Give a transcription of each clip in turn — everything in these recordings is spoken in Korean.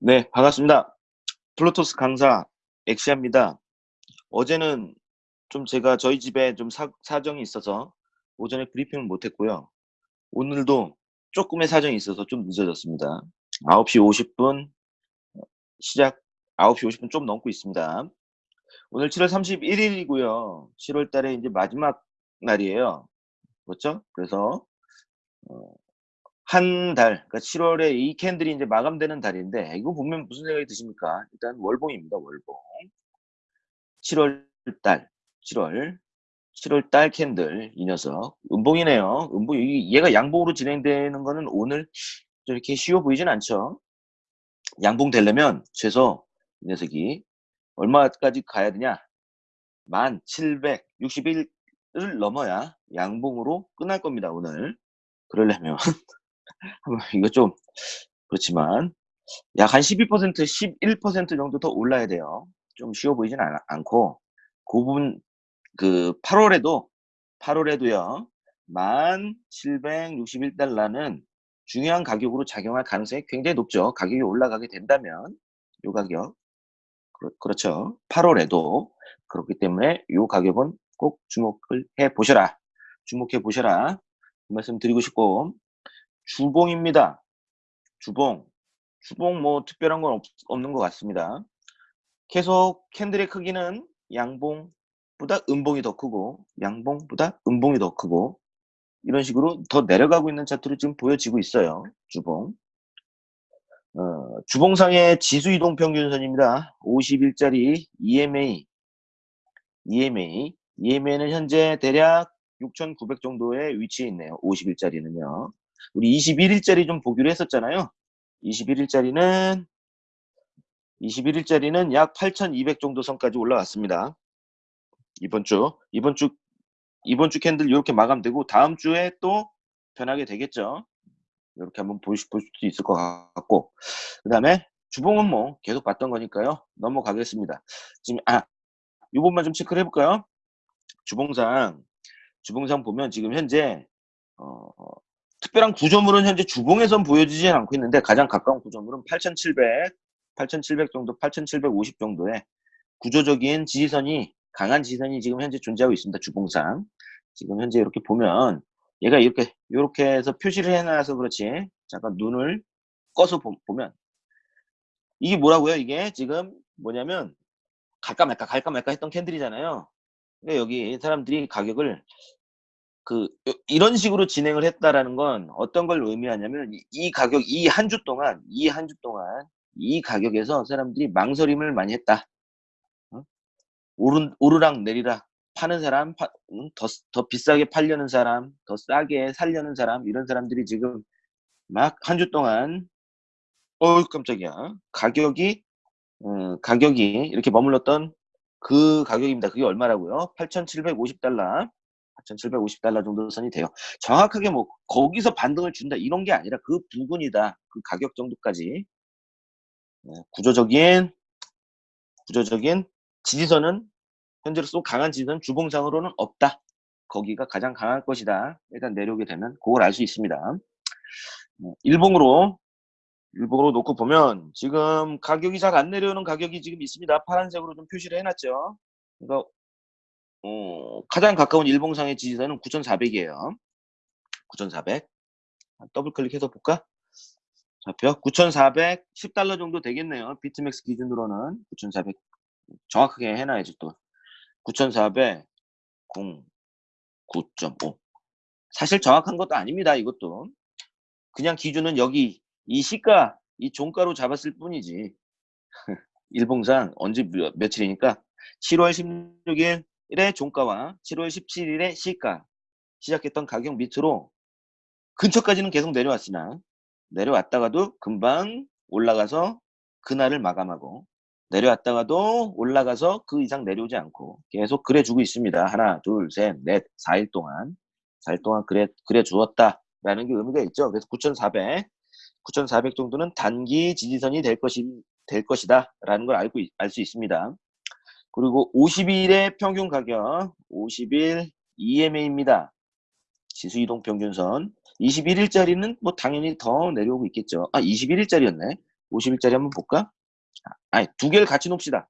네, 반갑습니다. 플루토스 강사 엑시아입니다. 어제는 좀 제가 저희 집에 좀 사, 사정이 있어서 오전에 브리핑을 못했고요. 오늘도 조금의 사정이 있어서 좀 늦어졌습니다. 9시 50분 시작 9시 50분 좀 넘고 있습니다. 오늘 7월 31일이고요. 7월 달에 이제 마지막 날이에요. 그렇죠? 그래서 어, 한 달, 그러니까 7월에 이 캔들이 이제 마감되는 달인데 이거 보면 무슨 생각이 드십니까? 일단 월봉입니다. 월봉. 7월 달, 7월, 7월 달 캔들 이 녀석 음봉이네요. 음봉 얘가 양봉으로 진행되는 거는 오늘 이렇게 쉬워 보이진 않죠. 양봉 되려면 최소 이 녀석이 얼마까지 가야 되냐? 1761을 넘어야 양봉으로 끝날 겁니다. 오늘. 그러려면 이거 좀 그렇지만 약 한 12% 11% 정도 더 올라야 돼요. 좀 쉬워 보이진 않, 않고 그 부분 그 8월에도 8월에도요. 1761달러는 중요한 가격으로 작용할 가능성이 굉장히 높죠. 가격이 올라가게 된다면 요 가격 그렇, 죠 8월에도 그렇기 때문에 요 가격은 꼭 주목을 해 보셔라. 주목해 보셔라. 그 말씀 드리고 싶고 주봉입니다. 주봉. 주봉 뭐 특별한 건 없, 없는 것 같습니다. 계속 캔들의 크기는 양봉보다 음봉이 더 크고 양봉보다 음봉이 더 크고 이런 식으로 더 내려가고 있는 차트로 지금 보여지고 있어요. 주봉. 어, 주봉상의 지수 이동 평균선입니다. 50일짜리 EMA. EMA. EMA는 현재 대략 6,900 정도의 위치에 있네요. 50일짜리는요. 우리 21일짜리 좀 보기로 했었잖아요. 21일짜리는 21일짜리는 약 8,200 정도 선까지 올라왔습니다. 이번 주 이번 주 이번 주 캔들 이렇게 마감되고 다음 주에 또 변하게 되겠죠. 이렇게 한번 보실, 볼수 있을 것 같고 그 다음에 주봉은 뭐 계속 봤던 거니까요. 넘어가겠습니다. 지금 아 이번만 좀 체크를 해볼까요? 주봉상 주봉상 보면 지금 현재 어, 특별한 구조물은 현재 주봉에선 보여지지 않고 있는데 가장 가까운 구조물은 8700, 8700 정도, 8750 정도의 구조적인 지지선이 강한 지지선이 지금 현재 존재하고 있습니다. 주봉상. 지금 현재 이렇게 보면 얘가 이렇게 이렇게 해서 표시를 해놔서 그렇지. 잠깐 눈을 꺼서 보, 면 이게 뭐라고요? 이게 지금 뭐냐면 갈까 말까 갈까 말까 했던 캔들이잖아요. 그러니까 여기 사람들이 가격을 그 이런 식으로 진행을 했다라는 건 어떤 걸 의미하냐면 이 가격 이 한 주 동안 이 한 주 동안 이 가격에서 사람들이 망설임을 많이 했다. 어? 오르, 오르락 내리락 파는 사람 파, 더, 더 비싸게 팔려는 사람 더 싸게 살려는 사람 이런 사람들이 지금 막 한 주 동안 어우 깜짝이야 가격이 어, 가격이 이렇게 머물렀던 그 가격입니다. 그게 얼마라고요? 8,750달러 4,750달러 정도 선이 돼요. 정확하게 뭐 거기서 반등을 준다 이런 게 아니라 그 부분이다. 그 가격 정도까지 네, 구조적인 구조적인 지지선은 현재로서 강한 지지선 주봉상으로는 없다. 거기가 가장 강할 것이다. 일단 내려오게 되면 그걸 알 수 있습니다. 네, 일봉으로 일봉으로 놓고 보면 지금 가격이 잘 안 내려오는 가격이 지금 있습니다. 파란색으로 좀 표시를 해놨죠. 그러니까 어, 가장 가까운 일봉상의 지지선은 9,400이에요. 9,400. 더블 클릭해서 볼까? 잡혀 9,400 10달러 정도 되겠네요. 비트맥스 기준으로는 9,400 정확하게 해놔야지 또 9,400 0 9.5 사실 정확한 것도 아닙니다. 이것도 그냥 기준은 여기 이 시가 이 종가로 잡았을 뿐이지 일봉상 언제 며, 며칠이니까 7월 16일 1의 종가와 7월 17일의 시가 시작했던 가격 밑으로 근처까지는 계속 내려왔으나 내려왔다가도 금방 올라가서 그날을 마감하고 내려왔다가도 올라가서 그 이상 내려오지 않고 계속 그래주고 있습니다. 하나, 둘, 셋, 넷, 4일 동안 4일 동안 그래, 그래 주었다라는 게 의미가 있죠. 그래서 9,400, 9,400 정도는 단기 지지선이 될 것이 될 것이다 라는 걸 알고 알 수 있습니다. 그리고 50일의 평균 가격 50일 EMA입니다. 지수 이동 평균선 21일짜리는 뭐 당연히 더 내려오고 있겠죠. 아 21일짜리였네. 50일짜리 한번 볼까? 아, 아니, 두 개를 같이 놓읍시다.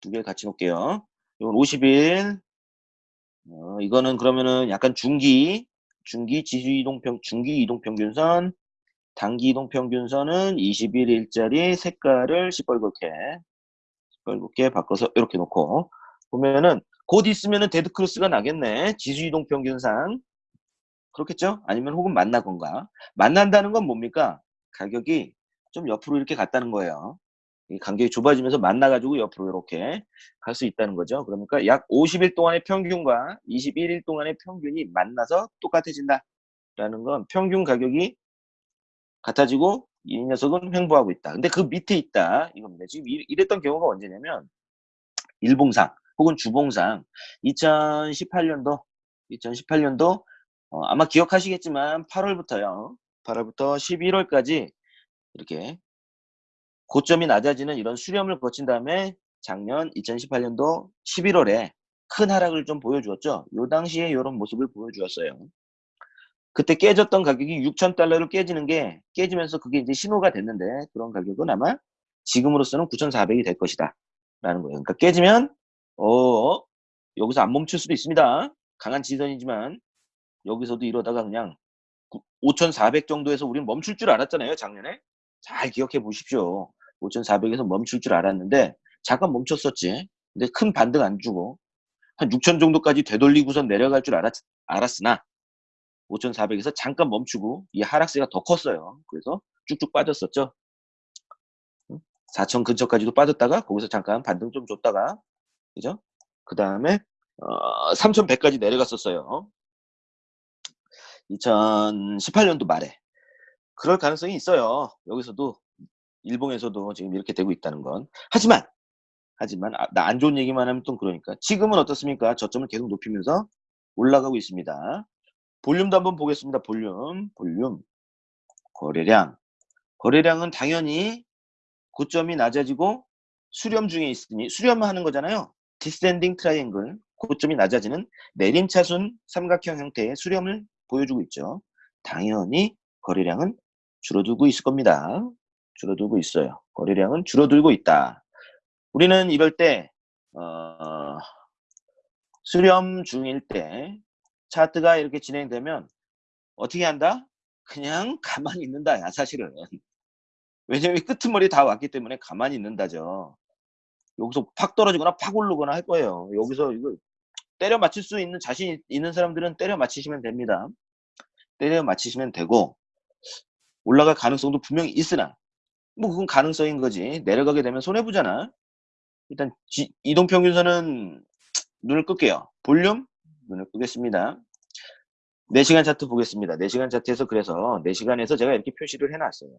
두 개를 같이 놓을게요. 이건 50일. 어, 이거는 그러면은 약간 중기, 중기 지수 이동 평, 중기 이동 평균선, 단기 이동 평균선은 21일짜리 색깔을 시뻘겋게, 시뻘겋게 바꿔서 이렇게 놓고, 보면은 곧 있으면은 데드 크로스가 나겠네. 지수 이동 평균상. 그렇겠죠? 아니면 혹은 만나 건가. 만난다는 건 뭡니까? 가격이 좀 옆으로 이렇게 갔다는 거예요. 이 간격이 좁아지면서 만나가지고 옆으로 이렇게 갈 수 있다는 거죠. 그러니까 약 50일 동안의 평균과 21일 동안의 평균이 만나서 똑같아진다. 라는 건 평균 가격이 같아지고 이 녀석은 횡보하고 있다. 근데 그 밑에 있다. 이겁니다. 지금 이랬던 경우가 언제냐면 일봉상 혹은 주봉상 2018년도 2018년도 어, 아마 기억하시겠지만 8월부터요. 8월부터 11월까지 이렇게 고점이 낮아지는 이런 수렴을 거친 다음에 작년 2018년도 11월에 큰 하락을 좀 보여주었죠. 요 당시에 이런 모습을 보여주었어요. 그때 깨졌던 가격이 6,000달러를 깨지는 게 깨지면서 그게 이제 신호가 됐는데 그런 가격은 아마 지금으로서는 9,400이 될 것이다. 라는 거예요. 그러니까 깨지면 어 여기서 안 멈출 수도 있습니다. 강한 지선이지만 여기서도 이러다가 그냥 5,400 정도에서 우리는 멈출 줄 알았잖아요. 작년에. 잘 기억해 보십시오. 5,400에서 멈출 줄 알았는데 잠깐 멈췄었지. 근데 큰 반등 안 주고 한6,000 정도까지 되돌리고선 내려갈 줄 알았, 알았으나 5,400에서 잠깐 멈추고 이 하락세가 더 컸어요. 그래서 쭉쭉 빠졌었죠. 4,000 근처까지도 빠졌다가 거기서 잠깐 반등 좀 줬다가 그죠? 그 다음에 어, 3,100까지 내려갔었어요. 2018년도 말에 그럴 가능성이 있어요. 여기서도 일봉에서도 지금 이렇게 되고 있다는 건. 하지만 하지만 아, 나안 좋은 얘기만 하면 또 그러니까 지금은 어떻습니까? 저점을 계속 높이면서 올라가고 있습니다. 볼륨도 한번 보겠습니다. 볼륨, 볼륨, 거래량. 거래량은 당연히 고점이 낮아지고 수렴 중에 있으니 수렴하는 거잖아요. descending triangle 고점이 낮아지는 내림차순 삼각형 형태의 수렴을 보여주고 있죠. 당연히 거래량은 줄어들고 있을 겁니다. 줄어들고 있어요. 거래량은 줄어들고 있다. 우리는 이럴 때 어, 수렴 중일 때 차트가 이렇게 진행되면 어떻게 한다? 그냥 가만히 있는다 야 사실은. 왜냐면 끄트머리 다 왔기 때문에 가만히 있는다죠. 여기서 팍 떨어지거나 팍 오르거나 할 거예요. 여기서 이거 때려 맞출 수 있는 자신 있는 사람들은 때려 맞히시면 됩니다. 때려 맞히시면 되고 올라갈 가능성도 분명히 있으나 뭐 그건 가능성인 거지. 내려가게 되면 손해보잖아. 일단 지, 이동평균선은 눈을 끌게요. 볼륨 눈을 끄겠습니다. 4시간 차트 보겠습니다. 4시간 차트에서 그래서 4시간에서 제가 이렇게 표시를 해놨어요.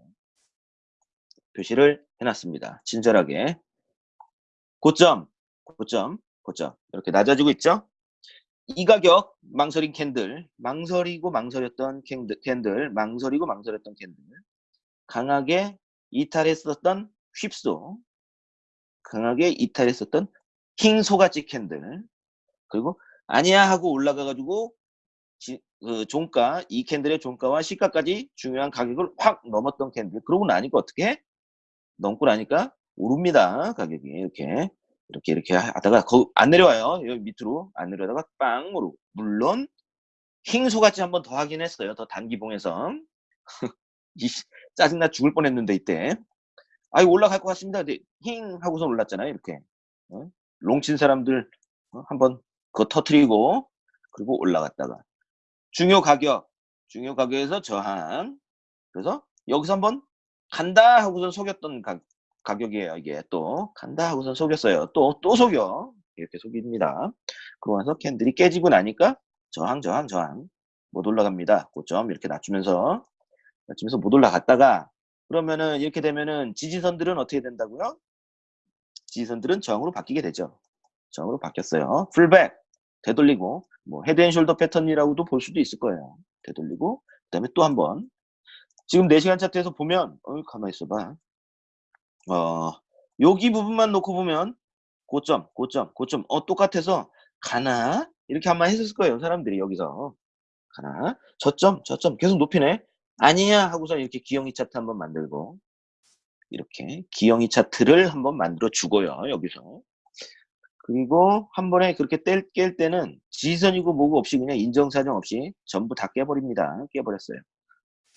표시를 해놨습니다. 친절하게. 고점, 고점, 고점. 이렇게 낮아지고 있죠? 이 가격 망설인 candle, 망설이고 망설였던 candle, candle 망설이고 망설였던 candle 강하게 이탈했었던 whipsaw 강하게 이탈했었던 king 소가지 candle 그리고 아니야 하고 올라가 가지고 그 종가 이 candle의 종가와 시가까지 중요한 가격을 확 넘었던 candle 그러고 나니까 어떻게 넘고 나니까 오릅니다 가격이 이렇게 이렇게 이렇게 하다가 거, 안 내려와요 여기 밑으로 안 내려다가 빵 오르고 물론 킹소같이 한 번 더 하긴 했어요 더 단기봉에서 짜증나 죽을 뻔했는데 이때 아이 올라갈 것 같습니다. 근데 힝 하고서 올랐잖아요. 이렇게 어? 롱친 사람들 어? 한번 그거 터트리고 그리고 올라갔다가 중요 가격 중요 가격에서 저항 그래서 여기서 한번 간다 하고선 속였던 가, 가격이에요. 이게 또 간다 하고선 속였어요. 또또 속여 이렇게 속입니다. 그러고 나서 candle이 깨지고 나니까 저항 저항 저항 못 올라갑니다. 고점 이렇게 낮추면서 낮추면서 못 올라갔다가 그러면은 이렇게 되면은 지지선들은 어떻게 된다고요? 지지선들은 저항으로 바뀌게 되죠. 저항으로 바뀌었어요. pullback 되돌리고 뭐 head and shoulder 패턴이라고도 볼 수도 있을 거예요. 되돌리고 그 다음에 또 한 번 지금 4시간 차트에서 보면 어 가만히 있어봐. 어 여기 부분만 놓고 보면 고점 고점 고점 어 똑같아서 가나 이렇게 한 번 했을 거예요 사람들이 여기서 가나 저점 저점 계속 높이네 아니야 하고서 이렇게 기영이 차트 한번 만들고 이렇게 기영이 차트를 한번 만들어 주고요. 여기서. 그리고 한 번에 그렇게 뗄, 깰 때는 지선이고 뭐고 없이 그냥 인정사정 없이 전부 다 깨버립니다. 깨버렸어요.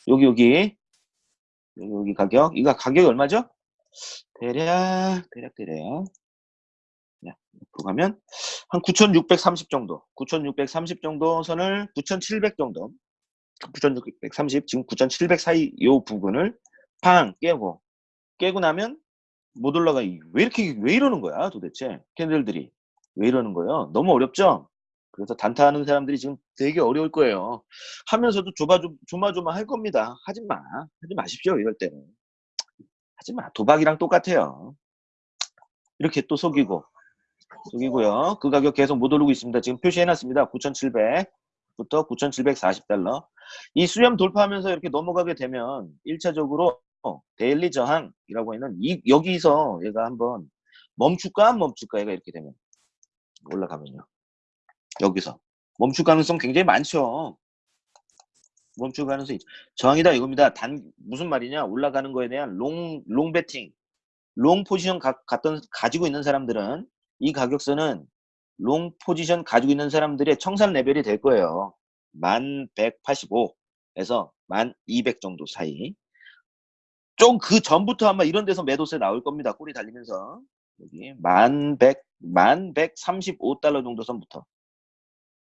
여기 여기. 여기 여기 가격. 이거 가격이 얼마죠? 대략 대략 대략. 야, 앞으로 가면 한 9,630 정도. 9,630 정도 선을 9,700 정도. 9,630 지금 9,700 사이 요 부분을 팡 깨고. 깨고 나면 못 올라가 왜 이렇게 왜 이러는 거야 도대체? 캔들들이. 왜 이러는 거예요? 너무 어렵죠? 그래서 단타하는 사람들이 지금 되게 어려울 거예요. 하면서도 조마조, 조마조마 할 겁니다. 하지 마. 하지 마십시오 이럴 때는. 하지 마. 도박이랑 똑같아요. 이렇게 또 속이고. 속이고요. 그 가격 계속 못 오르고 있습니다. 지금 표시해 놨습니다. 9,700 부터 9,740달러. 이 수렴 돌파하면서 이렇게 넘어가게 되면 1차적으로 데일리 저항이라고 하는 이 여기서 얘가 한번 멈출까 안 멈출까 얘가 이렇게 되면 올라가면요. 여기서. 멈출 가능성 굉장히 많죠. 멈출 가능성이 저항이다 이겁니다. 단 무슨 말이냐? 올라가는 거에 대한 long long 베팅 long 포지션 가, 갔던 가지고 있는 사람들은 이 가격선은 long 포지션 가지고 있는 사람들의 청산 레벨이 될 거예요. 1185에서 1200 정도 사이 좀 그 전부터 아마 이런 데서 매도세 나올 겁니다. 꼬리 달리면서 여기 만 백, 만 135달러 정도 선부터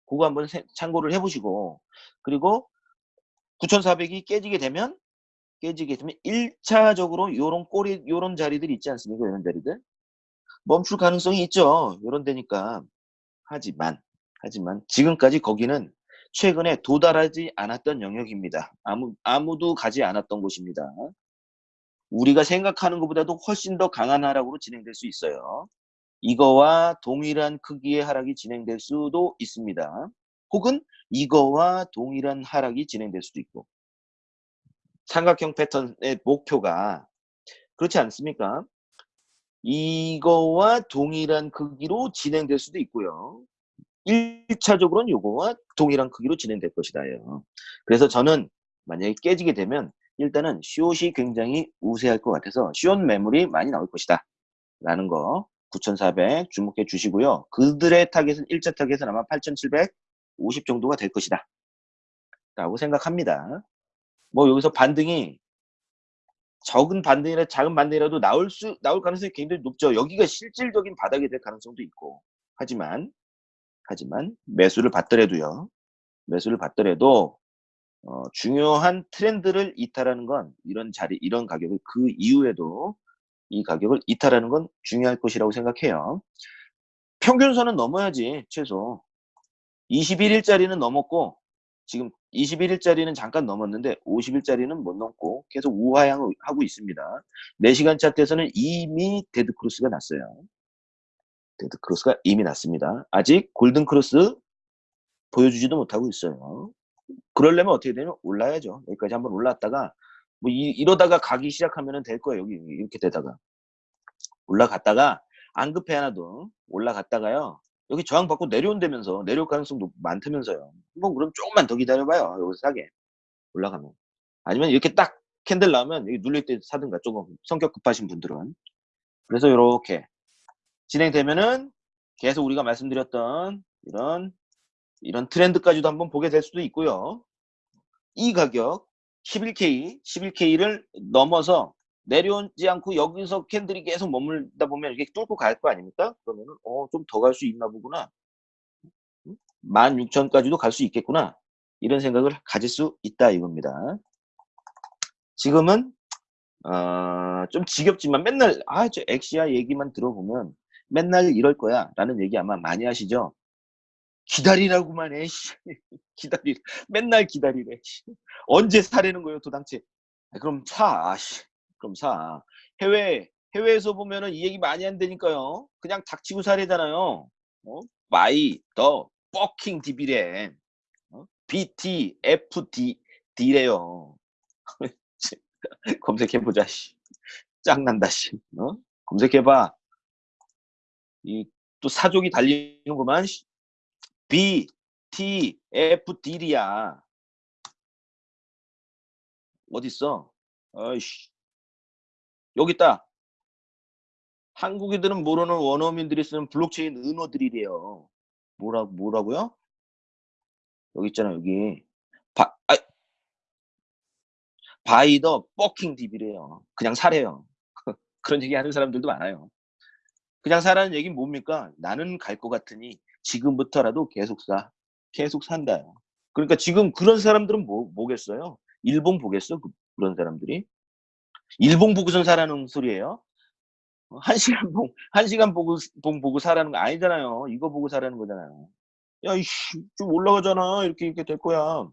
그거 한번 참고를 해보시고 그리고 9,400이 깨지게 되면 깨지게 되면 1차적으로 요런 꼬리 요런 자리들 있지 않습니까? 이런 자리들 멈출 가능성이 있죠. 요런 데니까 하지만 하지만 지금까지 거기는 최근에 도달하지 않았던 영역입니다. 아무 아무도 가지 않았던 곳입니다. 우리가 생각하는 것보다도 훨씬 더 강한 하락으로 진행될 수 있어요. 이거와 동일한 크기의 하락이 진행될 수도 있습니다. 혹은 이거와 동일한 하락이 진행될 수도 있고 삼각형 패턴의 목표가 그렇지 않습니까? 이거와 동일한 크기로 진행될 수도 있고요. 1차적으로는 이거와 동일한 크기로 진행될 것이다요. 그래서 저는 만약에 깨지게 되면 일단은 숏이 굉장히 우세할 것 같아서 숏 매물이 많이 나올 것이다. 라는 거 9,400 주목해 주시고요. 그들의 타겟은 1차 타겟은 아마 8,750 정도가 될 것이다. 라고 생각합니다. 뭐 여기서 반등이 적은 반등이라 작은 반등이라도 나올 수 나올 가능성이 굉장히 높죠. 여기가 실질적인 바닥이 될 가능성도 있고. 하지만 하지만 매수를 받더라도요. 매수를 받더라도 어, 중요한 트렌드를 이탈하는 건 이런 자리, 이런 가격을 그 이후에도 이 가격을 이탈하는 건 중요할 것이라고 생각해요. 평균선은 넘어야지 최소 21일짜리는 넘었고 지금 21일짜리는 잠깐 넘었는데 50일짜리는 못 넘고 계속 우하향하고 있습니다. 4시간 차트에서는 이미 dead cross가 났어요. dead cross가 이미 났습니다. 아직 golden cross 보여주지도 못하고 있어요. 그러려면 어떻게 되면 올라야죠. 여기까지 한번 올랐다가 뭐 이, 러다가 가기 시작하면 될 거예요. 여기 이렇게 되다가 올라갔다가 안 급해 하나도 올라갔다가요. 여기 저항 받고 내려온다면서 내려올 가능성도 많다면서요. 뭐 그럼 조금만 더 기다려봐요. 여기서 사게 올라가면 아니면 이렇게 딱 candle 나오면 여기 눌릴 때 사든가 조금 성격 급하신 분들은 그래서 이렇게 진행되면은 계속 우리가 말씀드렸던 이런 이런 트렌드까지도 한번 보게 될 수도 있고요. 이 가격 11K, 11K를 넘어서 내려오지 않고 여기서 캔들이 계속 머물다 보면 이렇게 뚫고 갈 거 아닙니까? 그러면은 어, 좀 더 갈 수 있나 보구나. 16,000까지도 갈 수 있겠구나. 이런 생각을 가질 수 있다 이겁니다. 지금은 어, 좀 지겹지만 맨날 아 저 엑시아 얘기만 들어보면 맨날 이럴 거야 라는 얘기 아마 많이 하시죠. 기다리라고만 해. 기다리. 맨날 기다리래. 언제 사려는 거예요, 도당체? 아, 그럼 사. 씨. 그럼 사. 해외 해외에서 보면은 이 얘기 많이 한다니까요. 그냥 닥치고 사래잖아요. 어? buy the fucking dip이래. 어? BT FD D래요. 검색해 보자. 씨. 짱난다. 씨. 어? 검색해 봐. 이 또 사족이 달리는구만. 씨. B, T, F, D야. 어딨어? 어이씨. 여기 있다. 한국인들은 모르는 원어민들이 쓰는 블록체인 은어들이래요. 뭐라 뭐라고요? 여기 있잖아 여기. 바, 아, 바이더 버킹 딥이래요. 그냥 사래요. 그런 얘기 하는 사람들도 많아요. 그냥 사라는 얘기는 뭡니까? 나는 갈 것 같으니 지금부터라도 계속 사. 계속 산다요. 그러니까 지금 그런 사람들은 뭐, 뭐겠어요? 일본 보겠어? 그, 그런 사람들이? 일본 보고선 사라는 소리예요? 어, 한 시간 봉, 한 시간 보고, 봉 보고 사라는 거 아니잖아요. 이거 보고 사라는 거잖아요. 야, 이씨, 좀 올라가잖아. 이렇게, 이렇게 될 거야.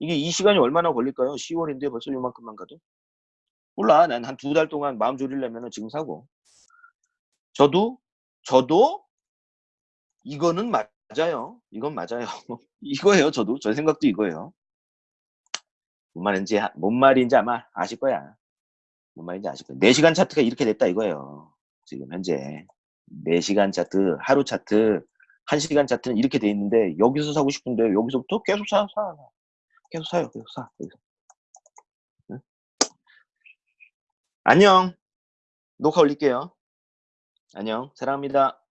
이게 이 시간이 얼마나 걸릴까요? 10월인데 벌써 요만큼만 가도? 몰라. 난 한 두 달 동안 마음 졸이려면 지금 사고. 저도, 저도 이거는 맞아요. 이건 맞아요. 이거예요. 저도. 저 생각도 이거예요. 뭔 말인지, 뭔 말인지 아마 아실 거야. 뭔 말인지 아실 거야. 4시간 차트가 이렇게 됐다 이거예요. 지금 현재. 4시간 차트, 하루 차트, 1시간 차트는 이렇게 돼 있는데 여기서 사고 싶은데 여기서부터 계속 사, 사. 계속 사요. 계속 사. 계속. 응? 안녕. 녹화 올릴게요. 안녕. 사랑합니다.